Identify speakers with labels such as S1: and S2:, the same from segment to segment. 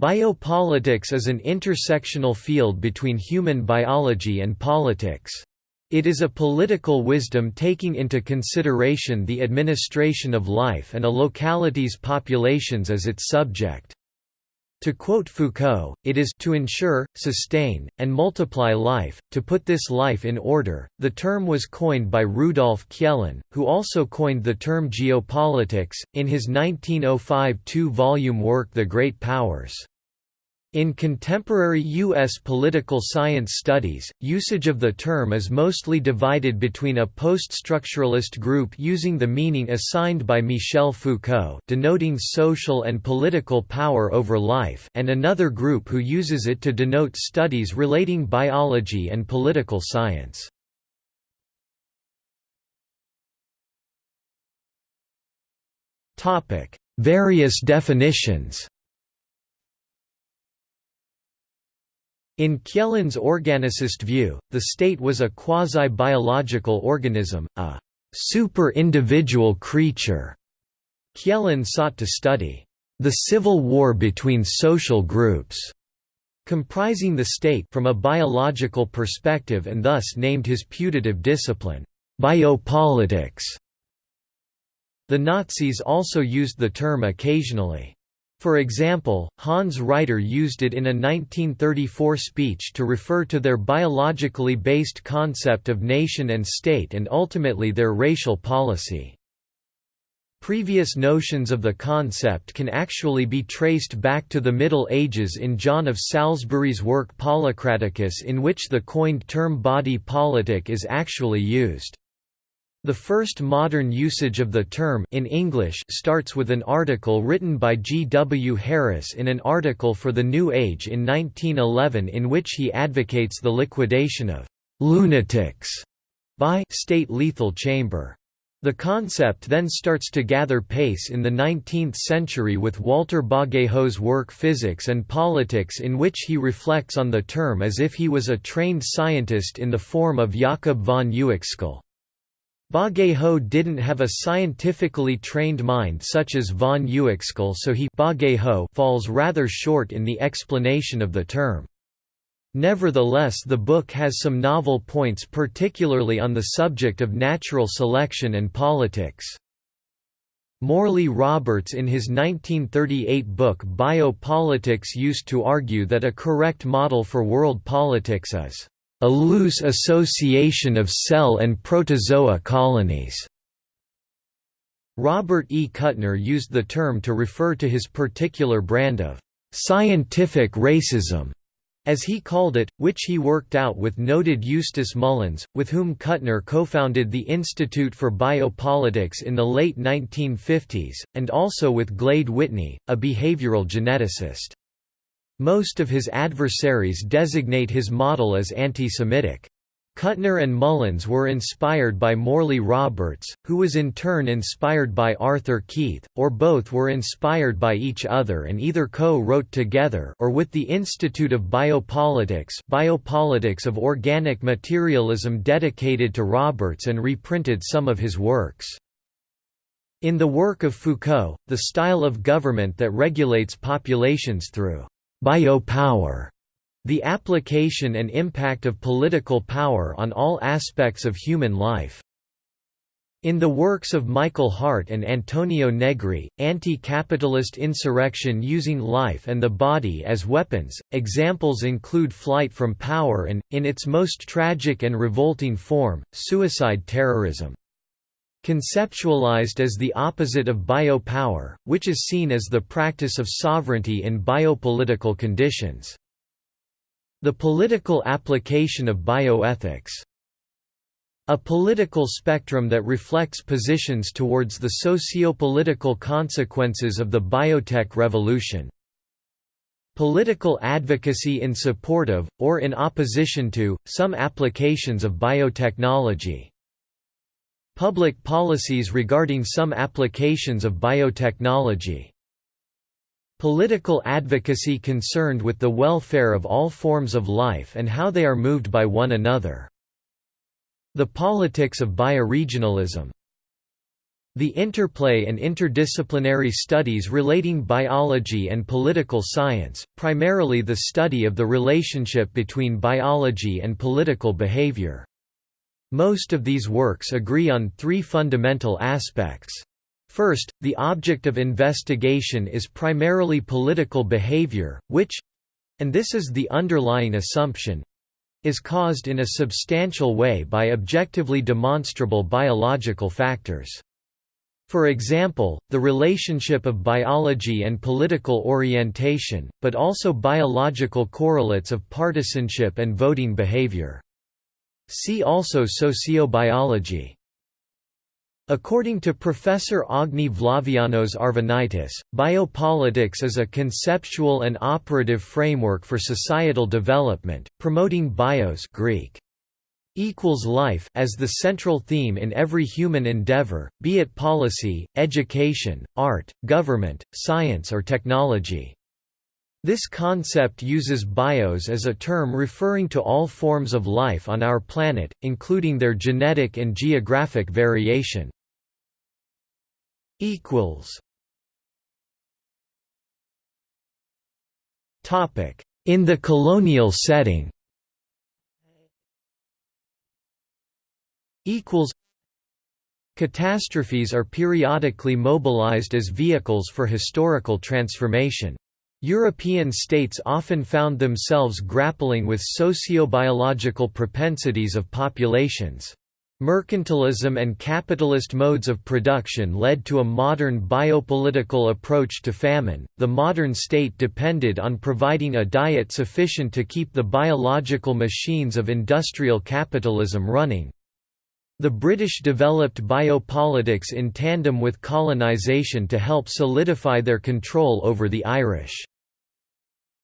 S1: Biopolitics is an intersectional field between human biology and politics. It is a political wisdom taking into consideration the administration of life and a locality's populations as its subject. To quote Foucault, it is to ensure, sustain, and multiply life, to put this life in order. The term was coined by Rudolf Kjellén, who also coined the term geopolitics, in his 1905 two volume work The Great Powers. In contemporary U.S. political science studies, usage of the term is mostly divided between a post-structuralist group using the meaning assigned by Michel Foucault denoting social and political power over life and another group who uses it to denote studies relating biology and political science. Various definitions In Kjellén's organicist view, the state was a quasi-biological organism, a super-individual creature. Kjellén sought to study the civil war between social groups, comprising the state from a biological perspective and thus named his putative discipline, biopolitics. The Nazis also used the term occasionally. For example, Hans Reiter used it in a 1934 speech to refer to their biologically based concept of nation and state and ultimately their racial policy. Previous notions of the concept can actually be traced back to the Middle Ages in John of Salisbury's work Policraticus in which the coined term body politic is actually used. The first modern usage of the term in English starts with an article written by G. W. Harris in an article for The New Age in 1911 in which he advocates the liquidation of «lunatics» by «state lethal chamber». The concept then starts to gather pace in the 19th century with Walter Bagehot's work Physics and Politics in which he reflects on the term as if he was a trained scientist in the form of Jakob von Uexküll. Bagehot didn't have a scientifically trained mind such as von Uexküll so he falls rather short in the explanation of the term. Nevertheless the book has some novel points particularly on the subject of natural selection and politics. Morley Roberts in his 1938 book Biopolitics used to argue that a correct model for world politics is a loose association of cell and protozoa colonies. Robert E. Kuttner used the term to refer to his particular brand of scientific racism, as he called it, which he worked out with noted Eustace Mullins, with whom Kuttner co-founded the Institute for Biopolitics in the late 1950s, and also with Glade Whitney, a behavioral geneticist. Most of his adversaries designate his model as anti-Semitic. Kuttner and Mullins were inspired by Morley Roberts, who was in turn inspired by Arthur Keith, or both were inspired by each other and either co-wrote together or with the Institute of Biopolitics Biopolitics of Organic Materialism dedicated to Roberts and reprinted some of his works. In the work of Foucault, the style of government that regulates populations through Biopower the application and impact of political power on all aspects of human life. In the works of Michael Hardt and Antonio Negri, Anti-Capitalist Insurrection Using Life and the Body as Weapons, examples include flight from power and, in its most tragic and revolting form, suicide terrorism. Conceptualized as the opposite of biopower, which is seen as the practice of sovereignty in biopolitical conditions. The political application of bioethics a political spectrum that reflects positions towards the socio-political consequences of the biotech revolution. Political advocacy in support of, or in opposition to, some applications of biotechnology. Public policies regarding some applications of biotechnology. Political advocacy concerned with the welfare of all forms of life and how they are moved by one another. The politics of bioregionalism The interplay and interdisciplinary studies relating biology and political science, primarily the study of the relationship between biology and political behavior. Most of these works agree on three fundamental aspects. First, the object of investigation is primarily political behavior, which—and this is the underlying assumption—is caused in a substantial way by objectively demonstrable biological factors. For example, the relationship of biology and political orientation, but also biological correlates of partisanship and voting behavior. See also sociobiology. According to Professor Agni Vlavianos Arvanitis, biopolitics is a conceptual and operative framework for societal development, promoting bios Greek equals life as the central theme in every human endeavor, be it policy, education, art, government, science or technology. This concept uses bios as a term referring to all forms of life on our planet, including their genetic and geographic variation. In the colonial setting Catastrophes are periodically mobilized as vehicles for historical transformation. European states often found themselves grappling with sociobiological propensities of populations. Mercantilism and capitalist modes of production led to a modern biopolitical approach to famine. The modern state depended on providing a diet sufficient to keep the biological machines of industrial capitalism running. The British developed biopolitics in tandem with colonisation to help solidify their control over the Irish.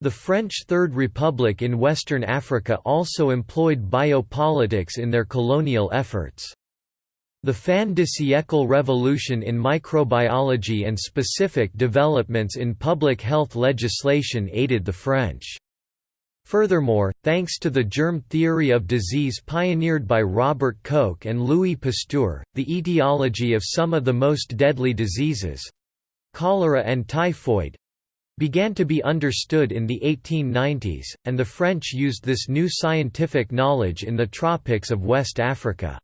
S1: The French Third Republic in Western Africa also employed biopolitics in their colonial efforts. The fin de siècle revolution in microbiology and specific developments in public health legislation aided the French. Furthermore, thanks to the germ theory of disease pioneered by Robert Koch and Louis Pasteur, the etiology of some of the most deadly diseases—cholera and typhoid, began to be understood in the 1890s, and the French used this new scientific knowledge in the tropics of West Africa.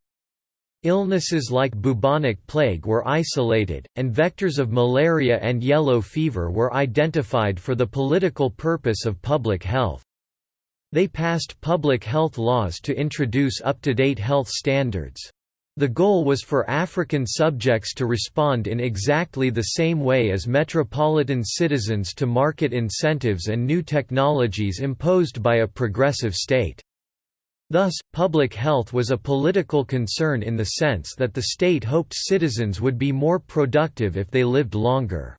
S1: Illnesses like bubonic plague were isolated, and vectors of malaria and yellow fever were identified for the political purpose of public health. They passed public health laws to introduce up-to-date health standards. The goal was for African subjects to respond in exactly the same way as metropolitan citizens to market incentives and new technologies imposed by a progressive state. Thus, public health was a political concern in the sense that the state hoped citizens would be more productive if they lived longer.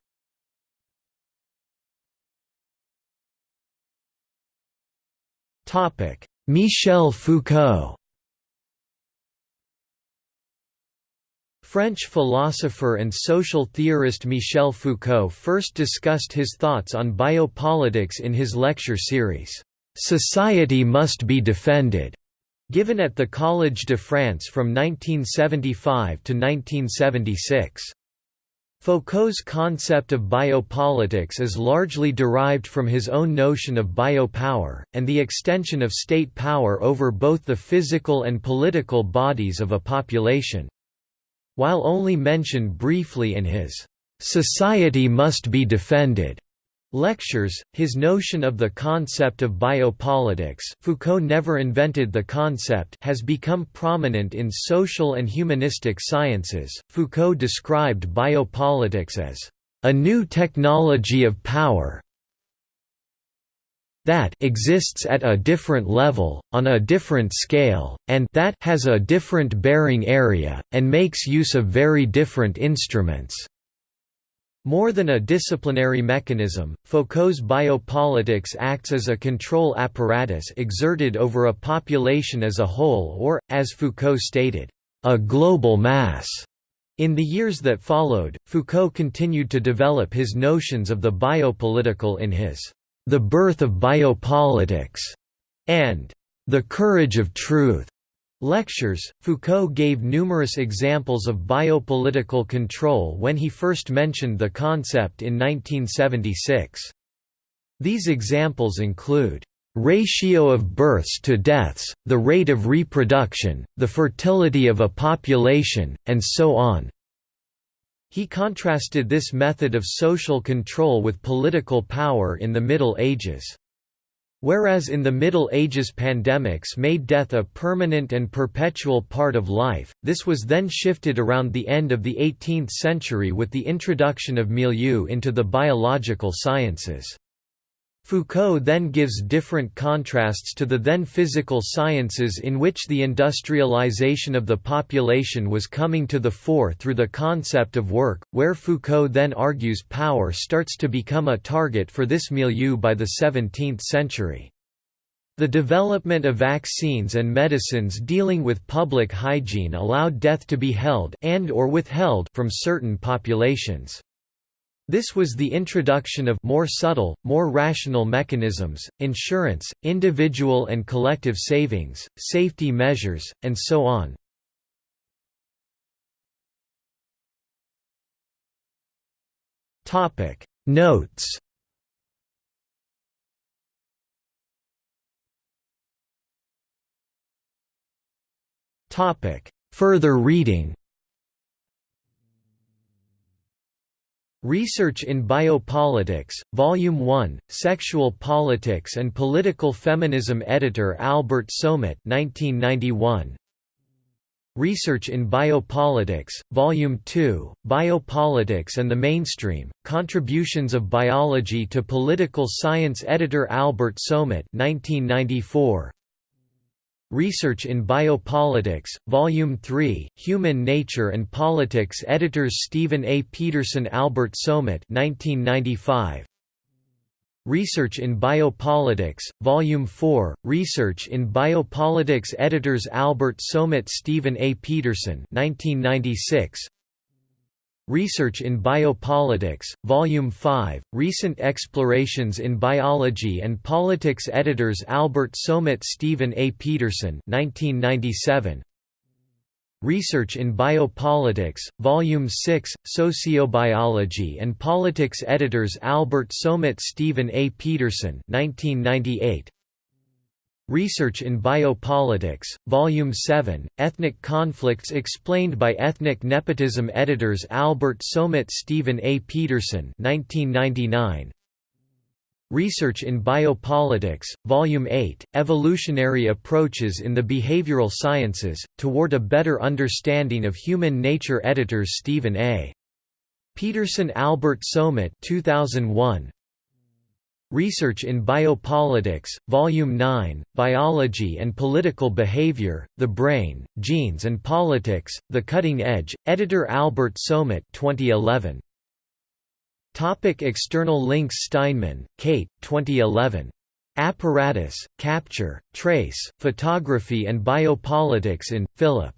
S1: Michel Foucault French philosopher and social theorist Michel Foucault first discussed his thoughts on biopolitics in his lecture series, "'Society Must Be Defended' given at the Collège de France from 1975 to 1976. Foucault's concept of biopolitics is largely derived from his own notion of biopower, and the extension of state power over both the physical and political bodies of a population. While only mentioned briefly in his "'Society Must Be Defended' lectures, his notion of the concept of biopolitics Foucault never invented the concept has become prominent in social and humanistic sciences. Foucault described biopolitics as a new technology of power that exists at a different level, on a different scale, and that has a different bearing area, and makes use of very different instruments. More than a disciplinary mechanism, Foucault's biopolitics acts as a control apparatus exerted over a population as a whole or, as Foucault stated, a global mass. In the years that followed, Foucault continued to develop his notions of the biopolitical in his the Birth of Biopolitics, and The Courage of Truth. Lectures Foucault gave numerous examples of biopolitical control when he first mentioned the concept in 1976. These examples include ratio of births to deaths, the rate of reproduction, the fertility of a population, and so on. He contrasted this method of social control with political power in the Middle Ages. Whereas in the Middle Ages pandemics made death a permanent and perpetual part of life, this was then shifted around the end of the 18th century with the introduction of milieu into the biological sciences. Foucault then gives different contrasts to the then physical sciences in which the industrialization of the population was coming to the fore through the concept of work, where Foucault then argues power starts to become a target for this milieu by the 17th century. The development of vaccines and medicines dealing with public hygiene allowed death to be held and or withheld from certain populations. This was the introduction of more subtle, more rational mechanisms, insurance, individual and collective savings, safety measures, and so on. Notes Further reading Research in Biopolitics, Volume 1, Sexual Politics and Political Feminism Editor Albert Somit 1991. Research in Biopolitics, Volume 2, Biopolitics and the Mainstream, Contributions of Biology to Political Science Editor Albert Somit 1994. Research in Biopolitics, Volume 3, Human Nature and Politics Editors Stephen A. Peterson Albert Somit 1995. Research in Biopolitics, Volume 4, Research in Biopolitics Editors Albert Somit Stephen A. Peterson 1996. Research in Biopolitics, Volume 5, Recent Explorations in Biology and Politics Editors Albert Somit Stephen A. Peterson 1997. Research in Biopolitics, Volume 6, Sociobiology and Politics Editors Albert Somit Stephen A. Peterson 1998. Research in Biopolitics, Volume 7, Ethnic Conflicts Explained by Ethnic Nepotism Editors Albert Somit Stephen A. Peterson 1999. Research in Biopolitics, Volume 8, Evolutionary Approaches in the Behavioral Sciences, Toward a Better Understanding of Human Nature Editors Stephen A. Peterson Albert Somit 2001, Research in Biopolitics, Volume 9, Biology and Political Behavior, The Brain, Genes and Politics, The Cutting Edge, Editor Albert Somit 2011. Topic external links Steinman, Kate 2011. Apparatus, Capture, Trace, Photography and Biopolitics in, Fillip.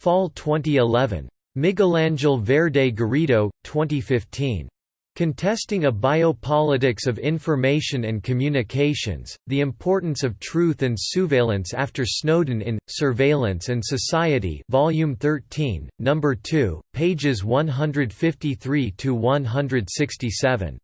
S1: Fall 2011. Miguelangel Verde Garrido, 2015. Contesting a Biopolitics of Information and Communications, The Importance of Truth and Surveillance After Snowden in, Surveillance and Society Volume 13, No. 2, pages 153–167.